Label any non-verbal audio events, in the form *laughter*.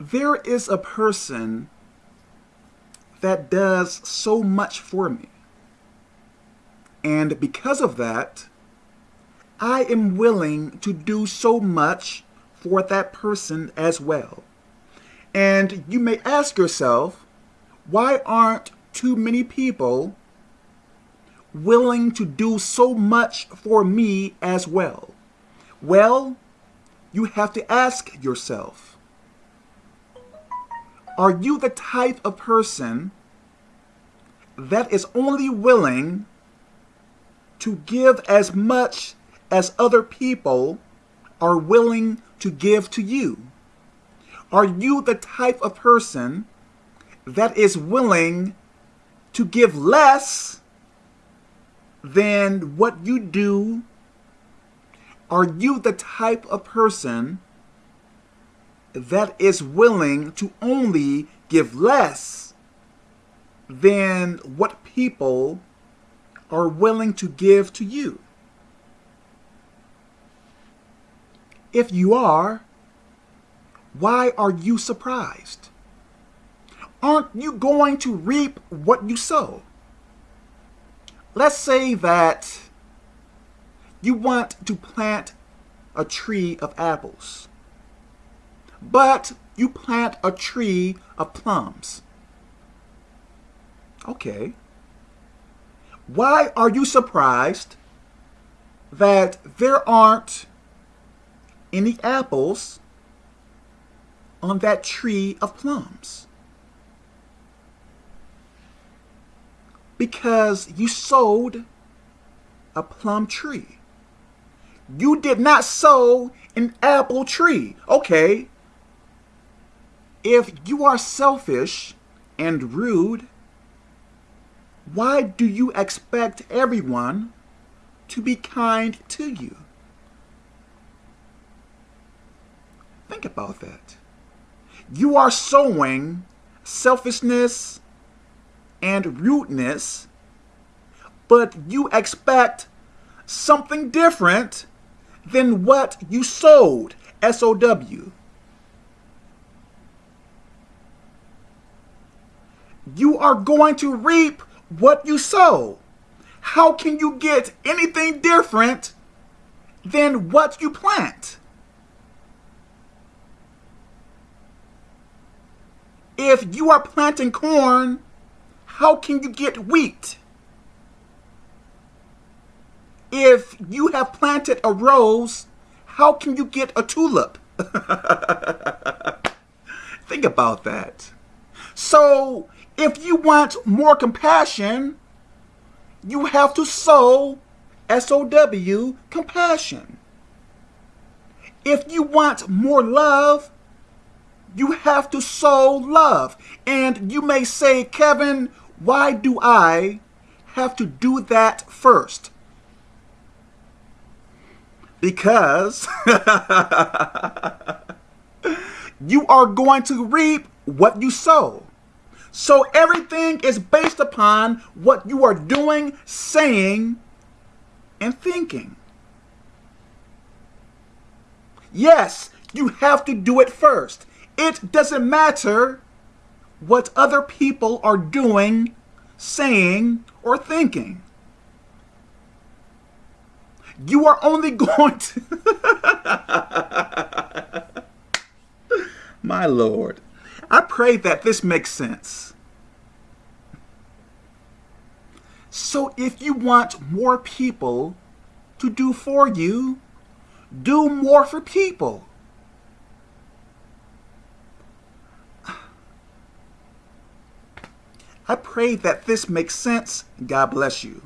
there is a person that does so much for me. And because of that, I am willing to do so much for that person as well. And you may ask yourself, why aren't too many people willing to do so much for me as well? Well, you have to ask yourself, are you the type of person that is only willing to give as much as other people are willing to give to you? Are you the type of person that is willing to give less than what you do? Are you the type of person that is willing to only give less than what people are willing to give to you? If you are, why are you surprised? Aren't you going to reap what you sow? Let's say that you want to plant a tree of apples, but you plant a tree of plums. Okay. Why are you surprised that there aren't any apples on that tree of plums? Because you sowed a plum tree. You did not sow an apple tree. Okay. If you are selfish and rude, why do you expect everyone to be kind to you? Think about that. You are sowing selfishness and rudeness, but you expect something different than what you sowed, S-O-W. You are going to reap what you sow. How can you get anything different than what you plant? If you are planting corn, how can you get wheat? If you have planted a rose, how can you get a tulip? *laughs* Think about that. So, if you want more compassion, you have to sow S-O-W, compassion. If you want more love, you have to sow love. And you may say, Kevin, why do I have to do that first? Because *laughs* you are going to reap what you sow. So everything is based upon what you are doing, saying, and thinking. Yes, you have to do it first. It doesn't matter what other people are doing, saying, or thinking. You are only *laughs* going to... *laughs* My Lord. I pray that this makes sense. So if you want more people to do for you, do more for people. I pray that this makes sense. God bless you.